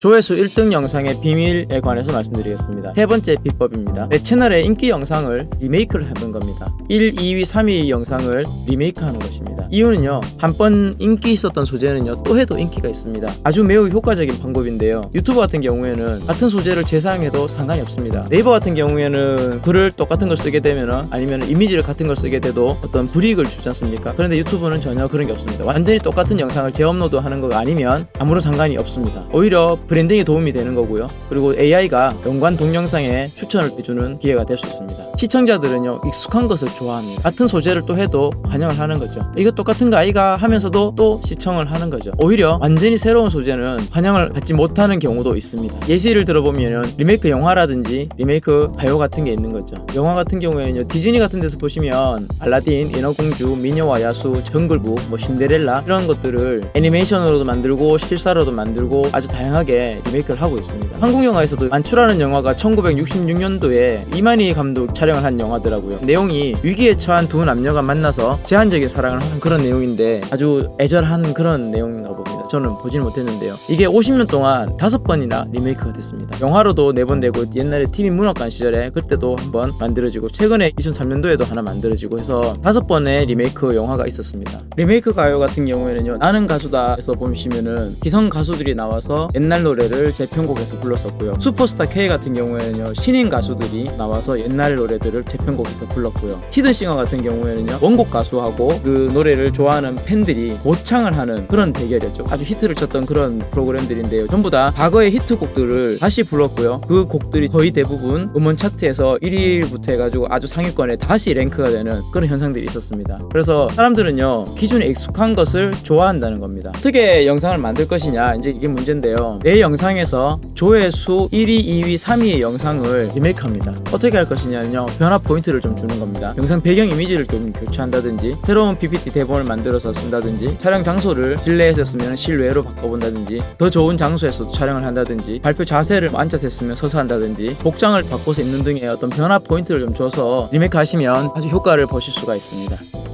조회수 1등 영상의 비밀에 관해서 말씀드리겠습니다. 세 번째 비법입니다. 내 채널의 인기 영상을 리메이크를 해본 겁니다. 1, 2위, 3위 영상을 리메이크하는 것입니다. 이유는요. 한 번 인기 있었던 소재는요. 또 해도 인기가 있습니다. 아주 매우 효과적인 방법인데요. 유튜브 같은 경우에는 같은 소재를 재사용해도 상관이 없습니다. 네이버 같은 경우에는 글을 똑같은 걸 쓰게 되면 아니면 이미지를 같은 걸 쓰게 돼도 어떤 불이익을 주지 않습니까? 그런데 유튜브는 전혀 그런 게 없습니다. 완전히 똑같은 영상을 재업로드 하는 거 아니면 아무런 상관이 없습니다. 오히려 브랜딩에 도움이 되는 거고요. 그리고 AI가 연관 동영상에 추천을 해주는 기회가 될 수 있습니다. 시청자들은요 익숙한 것을 좋아합니다. 같은 소재를 또 해도 환영을 하는 거죠. 이거 똑같은 거 아이가 하면서도 또 시청을 하는 거죠. 오히려 완전히 새로운 소재는 환영을 받지 못하는 경우도 있습니다. 예시를 들어보면 리메이크 영화라든지 리메이크 가요 같은 게 있는 거죠. 영화 같은 경우에는요 디즈니 같은 데서 보시면 알라딘, 인어공주, 미녀와 야수, 정글북, 뭐 신데렐라 이런 것들을 애니메이션으로도 만들고 실사로도 만들고 아주 다양하게 리메이크를 하고 있습니다. 한국 영화에서도 만추라는 영화가 1966년도에 이만희 감독 촬영을 한 영화더라고요. 내용이 위기에 처한 두 남녀가 만나서 제한적인 사랑을 하는 그런 내용인데 아주 애절한 그런 내용인가 봅니다. 저는 보지는 못했는데요. 이게 50년 동안 다섯 번이나 리메이크가 됐습니다. 영화로도 네 번 되고 옛날에 TV 문학관 시절에 그때도 한번 만들어지고 최근에 2003년도에도 하나 만들어지고 해서 다섯 번의 리메이크 영화가 있었습니다. 리메이크 가요 같은 경우에는요. 나는 가수다 에서 보시면은 기성 가수들이 나와서 옛날 노래를 재편곡해서 불렀었고요. 슈퍼스타 K 같은 경우에는요. 신인 가수들이 나와서 옛날 노래들을 재편곡해서 불렀고요. 히든싱어 같은 경우에는요. 원곡 가수하고 그 노래를 좋아하는 팬들이 모창을 하는 그런 대결이었죠. 아주 히트를 쳤던 그런 프로그램들인데요. 전부 다 과거의 히트곡들을 다시 불렀고요. 그 곡들이 거의 대부분 음원 차트에서 1위부터 해가지고 아주 상위권에 다시 랭크가 되는 그런 현상들이 있었습니다. 그래서 사람들은요 기존에 익숙한 것을 좋아한다는 겁니다. 어떻게 영상을 만들 것이냐 이제 이게 문제인데요. 내 영상에서 조회수 1위, 2위, 3위의 영상을 리메이크합니다. 어떻게 할 것이냐면요 변화 포인트를 좀 주는 겁니다. 영상 배경 이미지를 좀 교체한다든지 새로운 PPT 대본을 만들어서 쓴다든지 촬영 장소를 실내에서 했으면 실외로 바꿔본다든지 더 좋은 장소에서 촬영을 한다든지 발표 자세를 앉아서 했으면 서서 한다든지 복장을 바꿔서 입는 등의 어떤 변화 포인트를 좀 줘서 리메이크 하시면 아주 효과를 보실 수가 있습니다.